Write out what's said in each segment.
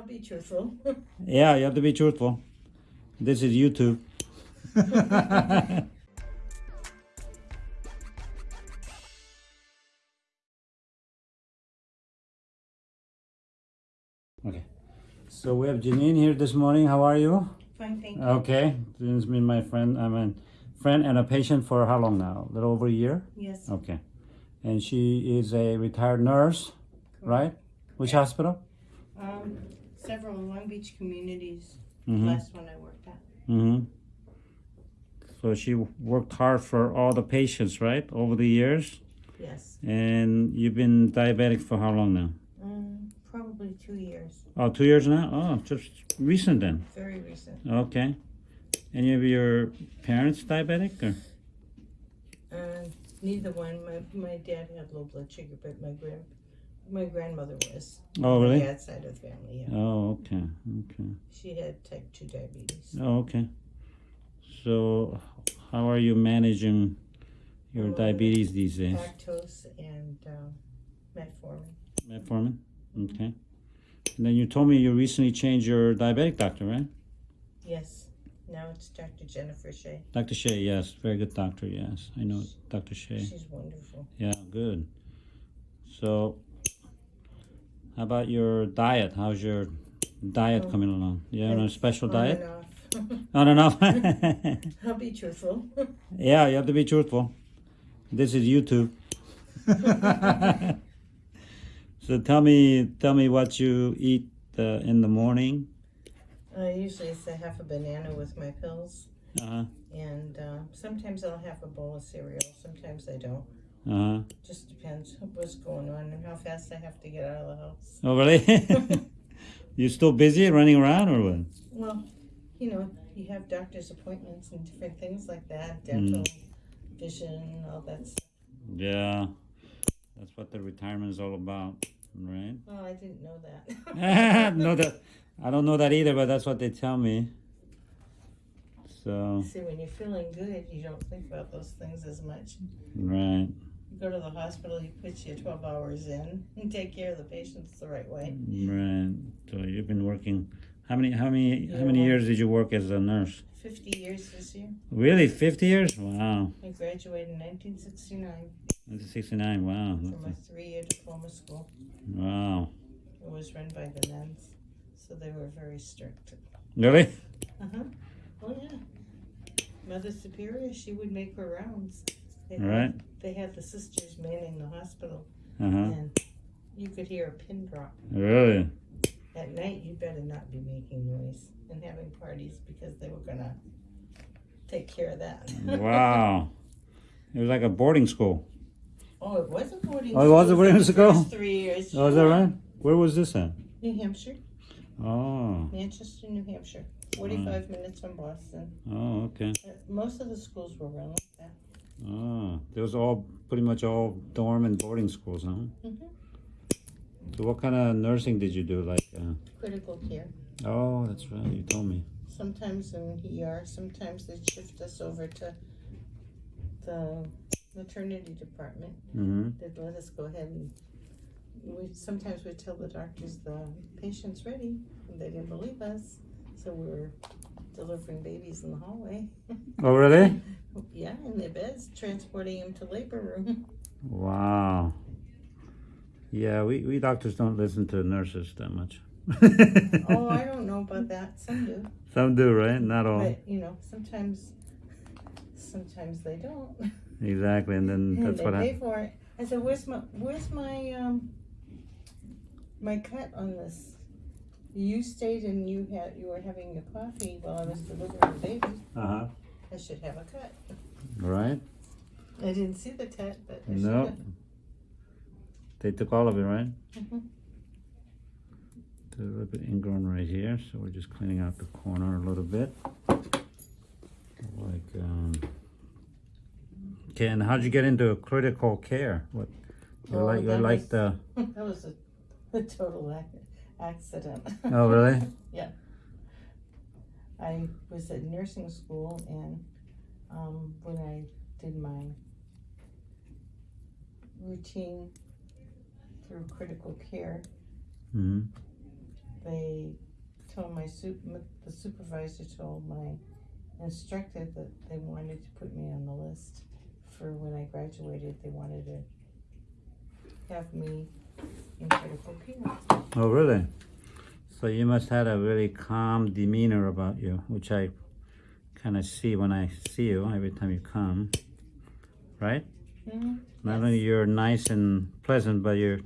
I'll be truthful. Yeah, you have to be truthful. This is YouTube. okay. So we have Janine here this morning. How are you? Fine, thank you. Okay. Janine's been my friend. I'm a friend and a patient for how long now? A little over a year? Yes, Okay. And she is a retired nurse, right? Which hospital? um, several Long Beach communities. Mm-hmm. Last one I worked at. Mm-hmm. So she worked hard for all the patients, right, over the years. Yes, And you've been diabetic for how long now? um, probably two years. Oh, two years now. Oh, just recent then. Very recent. Okay. Any of your parents diabetic or? Uh, neither one. My my dad had low blood sugar, but my grand my grandmother was. Oh, My really? dad's side of the family. Yeah, Oh, okay. Okay. she had type two diabetes. Oh, okay. So, how are you managing your Um, diabetes these days? Lactose and um, metformin. Metformin. Okay. And then you told me you recently changed your diabetic doctor, right? Yes. Now it's Dr. Jennifer Shea. Dr. Shea, yes, very good doctor. Yes, I know Dr. Shea. She's wonderful. Yeah, good. So, how about your diet? How's your diet Oh, coming along? You on a special diet? and off. On and off. I'll be truthful. yeah, you have to be truthful. This is YouTube. so tell me, tell me what you eat uh, in the morning. Uh, usually it's a half a banana with my pills, Uh and uh, sometimes I'll have a bowl of cereal. Sometimes I don't. Uh huh. Just depends what's going on and how fast I have to get out of the house. Oh really? you still busy running around or what? Well, you know, you have doctor's appointments and different things like that, dental, vision, all that stuff. Yeah, that's what the retirement is all about, right? Oh, I didn't know that. no, that I don't know that either, but that's what they tell me. So See, when you're feeling good, you don't think about those things as much. right, You go to the hospital, you put your 12 hours in and take care of the patients the right way. right. So you've been working. How many? How many? How many years did you work as a nurse? 50 years this year. Really, fifty years? Wow. I graduated in 1969 That's sixty-nine. Wow. from a three-year diploma school. wow. It was run by the nuns, so they were very strict. Really? Uh-huh. Oh, yeah. Mother Superior, she would make her rounds. They Right. They had the sisters manning the hospital, Uh huh. and you could hear a pin drop. Really? At night, you better not be making noise and having parties because they were gonna take care of that. Wow. It was like a boarding school. oh, it was a boarding Oh, it was a school boarding school? Three years. Oh, is that right? Where was this at? New Hampshire, Oh. Manchester, New Hampshire. 45 minutes from Boston. Oh, okay. Uh, Most of the schools were run like that. Oh, there was all pretty much all dorm and boarding schools, huh? Mhm. So what kind of nursing did you do? Like, uh, Critical care. oh, that's right. You told me. Sometimes in ER, sometimes they shift us over to the maternity department. Mm-hmm. They'd let us go ahead and we sometimes we tell the doctors the patient's ready, and they didn't believe us, so we were delivering babies in the hallway. Oh, really? yeah, in their beds, transporting them to labor room. Wow. Yeah, we, we doctors don't listen to nurses that much. oh, I don't know about that. Some do, Some do, right? Not all. but you know, sometimes, sometimes they don't. Exactly, and then And that's they what pay happened. for it. I said, "Where's my where's my um my cut on this? You stayed and you had you were having your coffee while I was delivering the baby. Uh huh. I should have a cut. Right? I didn't see the cut, but I No. should They took all of it, right? have. Mhm. A little bit ingrown right here, so we're just cleaning out the corner a little bit. Like, um, okay, and how'd you get into critical care? What, you Oh, like, you that like was- the, that was a, a total ac- accident. oh, really? Yeah. I was at nursing school and um, when I did my routine through critical care, hmm they told my sup, the supervisor told my instructor that they wanted to put me on the list for when I graduated, they wanted to have me critical. Oh, really? So you must have a really calm demeanor about you, which I kind of see when I see you every time you come, right? Mhm. Not only you're nice and pleasant, but you're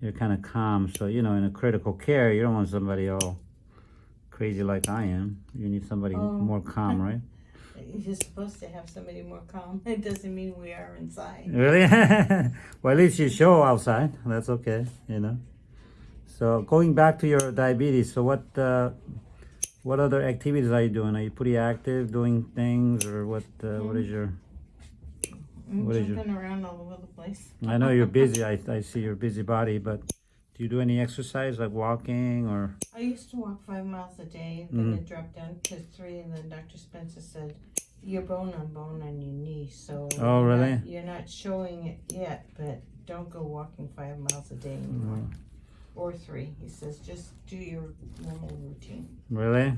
you're kind of calm. So you know, in a critical care, you don't want somebody all crazy like I am. You need somebody Oh. more calm, right? You're supposed to have somebody more calm. It doesn't mean we are inside. Really? well, at least you show outside. That's okay, you know. So going back to your diabetes, so what uh, what other activities are you doing? Are you pretty active, doing things, or what? Uh, what is your? I'm What is your- jumping around all over the place. I know you're busy. I, I see your busy body, but do you do any exercise like walking or? I used to walk five miles a day, then it dropped down to three, and then Dr. Spencer said, "You're bone on bone on your knee, so Oh, you're really? Not, you're not showing it yet, but don't go walking five miles a day anymore, or three. He says just do your normal routine. Really?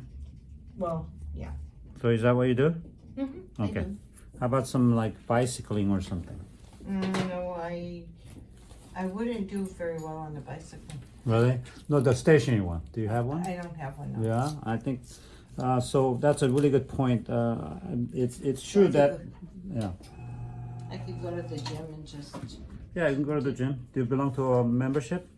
Well, yeah. So is that what you do? mhm, Okay. I do. How about some like bicycling or something? Mm, no, I I wouldn't do very well on the bicycle. Really? No, the stationary one. Do you have one? I don't have one. No. Yeah, I think uh, so. That's a really good point. Uh, it's it's true I that could yeah I could go to the gym and just. yeah you can go to the gym. Do you belong to a membership?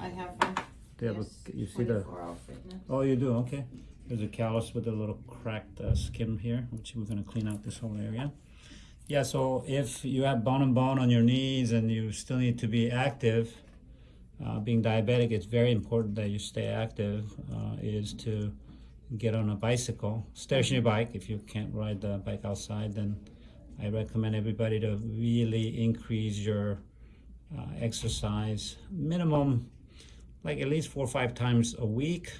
I have one. Do you have yes, a, you see the 24 hour fitness. oh you do okay. There's a callus with a little cracked uh, skin here, which we're gonna clean out this whole area. Yeah, so if you have bone and bone on your knees and you still need to be active, uh, being diabetic, it's very important that you stay active. Uh, is to get on a bicycle, stationary bike. If you can't ride the bike outside, then I recommend everybody to really increase your uh, exercise minimum, like at least four or five times a week.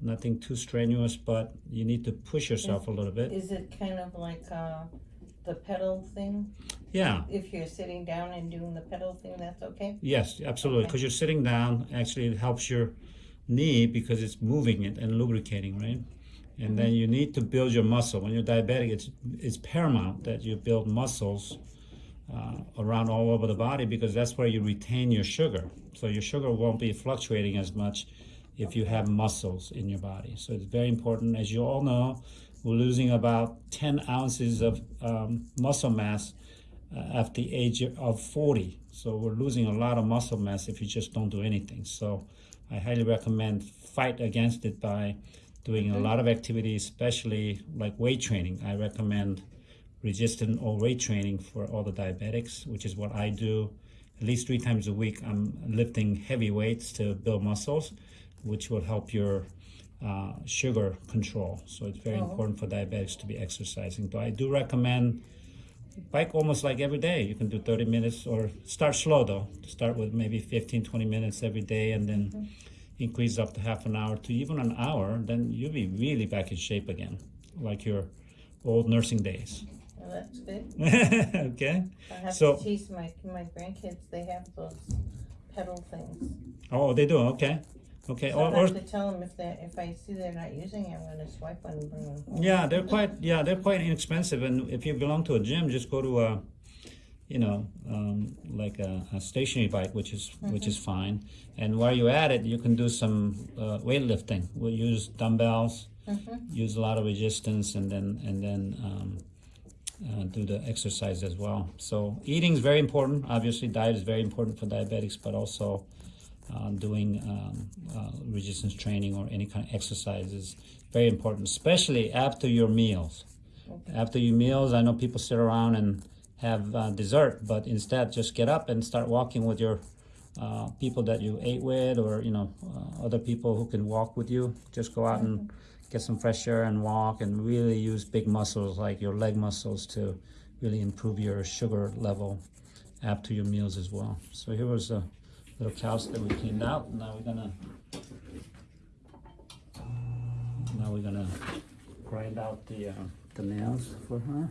Nothing too strenuous, but you need to push yourself a little bit. Is it kind of like uh, the pedal thing? Yeah. If you're sitting down and doing the pedal thing, that's okay? Yes, absolutely. Because you're sitting down, actually, it helps your knee because it's moving it and lubricating, right? And then you need to build your muscle. When you're diabetic, it's it's paramount that you build muscles uh, around all over the body because that's where you retain your sugar. So your sugar won't be fluctuating as much if you have muscles in your body. So it's very important. As you all know, we're losing about 10 ounces of um, muscle mass uh, at the age of 40. So we're losing a lot of muscle mass if you just don't do anything. So I highly recommend fight against it by doing a lot of activities, especially like weight training. I recommend resistant or weight training for all the diabetics, which is what I do at least three times a week. I'm lifting heavy weights to build muscles, which will help your uh, sugar control. So it's very Oh. important for diabetics to be exercising. But I do recommend bike almost like every day. You can do 30 minutes or start slow though. Start with maybe 15, 20 minutes every day and then increase up to half an hour to even an hour. Then you'll be really back in shape again, like your old nursing days. Well, that's good. okay. I have So- to teach my, my grandkids, they have those pedal things. Oh, they do. Okay. Okay. So Or, I or have to tell them if they if I see they're not using it, I'm gonna swipe one and bring them home. Yeah, they're quite yeah they're quite inexpensive, and if you belong to a gym, just go to a, you know, um, like a, a stationary bike, which is which is fine. And while you're at it, you can do some uh, weightlifting. We'll use dumbbells, Mhm. use a lot of resistance, and then and then um, uh, do the exercise as well. So eating is very important. Obviously, diet is very important for diabetics, but also uh, doing um, uh, resistance training or any kind of exercises. very important, especially after your meals. Okay. After your meals, I know people sit around and have uh, dessert, but instead just get up and start walking with your uh, people that you ate with, or you know uh, other people who can walk with you. Just go out and get some fresh air and walk, and really use big muscles like your leg muscles to really improve your sugar level after your meals as well. So here was a little couch that we cleaned out. Now we're gonna now we're gonna grind out the uh, the nails for her.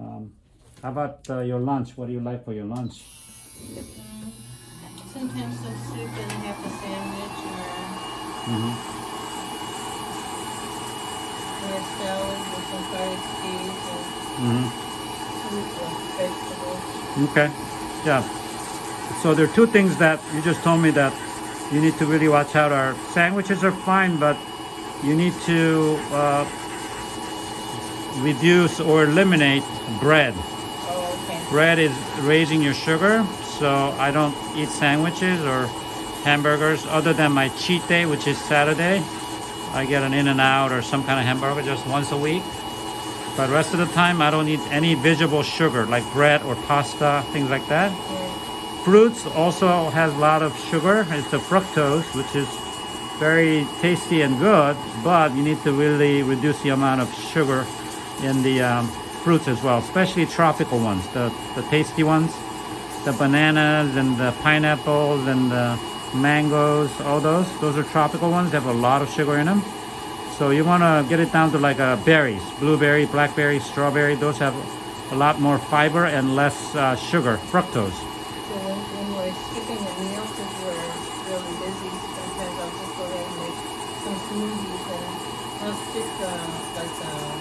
Um, how about uh, your lunch? What do you like for your lunch? So sometimes some soup and half a sandwich or hmm or a salad with some cottage cheese hmm and fruit or vegetables. Okay. Yeah. So there are two things that you just told me that you need to really watch out. Are sandwiches are fine, but you need to uh, reduce or eliminate bread. Oh, okay. Bread is raising your sugar, so I don't eat sandwiches or hamburgers other than my cheat day, which is Saturday. I get an In-N-Out or some kind of hamburger just once a week. But rest of the time, I don't eat any visible sugar like bread or pasta, things like that. Yeah. Fruits also has a lot of sugar. It's the fructose, which is very tasty and good, but you need to really reduce the amount of sugar in the um, fruits as well, especially tropical ones, the, the tasty ones, the bananas and the pineapples and the mangoes, all those. Those are tropical ones. They have a lot of sugar in them. So you want to get it down to like uh, berries, blueberry, blackberry, strawberry. Those have a lot more fiber and less uh, sugar, fructose. So when, when we're skipping a meal because we're really busy, sometimes I'll just go ahead and make some smoothies and I'll stick uh, like uh,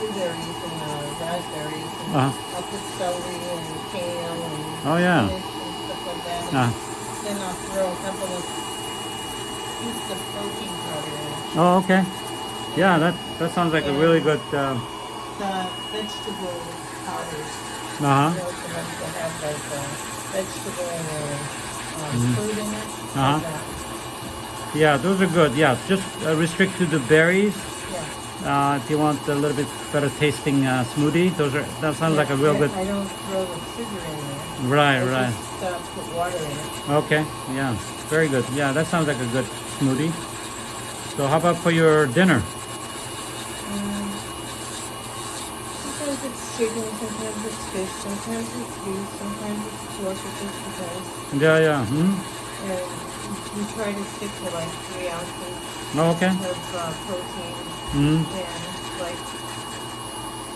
blueberries and uh, raspberries and Uh-huh. I'll put celery and kale and Oh, yeah. and stuff like that. And Uh, Then I'll throw a couple of scoops of protein powder in oh, okay. Yeah, that that sounds like a really good. Uh The vegetable powders. Uh huh. Ones that have like uh, vegetable um, Mhm. fruit in it. Uh-huh. Like that. Yeah, those are good. Yeah, just uh, restrict to the berries. Yeah. Uh, if you want a little bit better tasting uh, smoothie, those are that sounds like a real Yeah, good. I don't throw the sugar in there. Right, I right. Just uh, put water in it. Okay, yeah, very good. Yeah, that sounds like a good smoothie. So how about for your dinner? Um, sometimes it's chicken, sometimes it's fish, sometimes it's beef, sometimes it's pork. It just depends. Yeah, yeah. Hmm? And we try to stick to like three ounces Oh, okay. of uh, protein Hmm. and like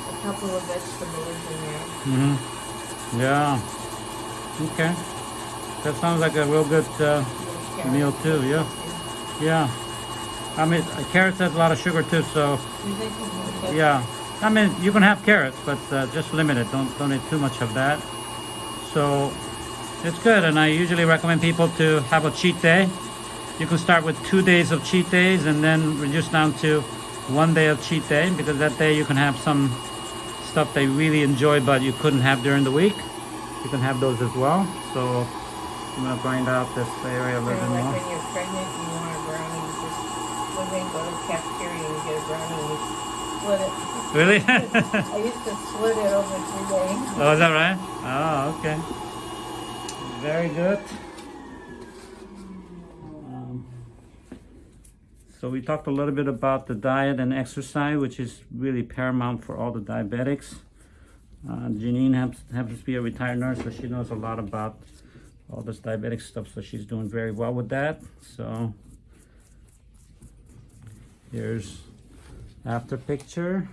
a couple of vegetables in there. Hmm. Yeah. Okay. That sounds like a real good. Uh, carrots. Meal too, yeah. yeah. I mean, uh, carrots has a lot of sugar too, so You think you can get- yeah. I mean, you can have carrots, but uh, just limit it. Don't don't eat too much of that. So it's good, and I usually recommend people to have a cheat day. You can start with two days of cheat days, and then reduce down to one day of cheat day because that day you can have some stuff they really enjoy, but you couldn't have during the week. You can have those as well. So I'm gonna grind out this area a little bit like more. when you're pregnant and you want a brownie, you just ahead and go to the cafeteria and get a brownie and you split it. Really? I used to split it over three days. oh, is that right? Oh, okay. Very good. Um, so we talked a little bit about the diet and exercise, which is really paramount for all the diabetics. Uh, Janine happens, happens to be a retired nurse, so she knows a lot about all this diabetic stuff, so she's doing very well with that. So here's after picture.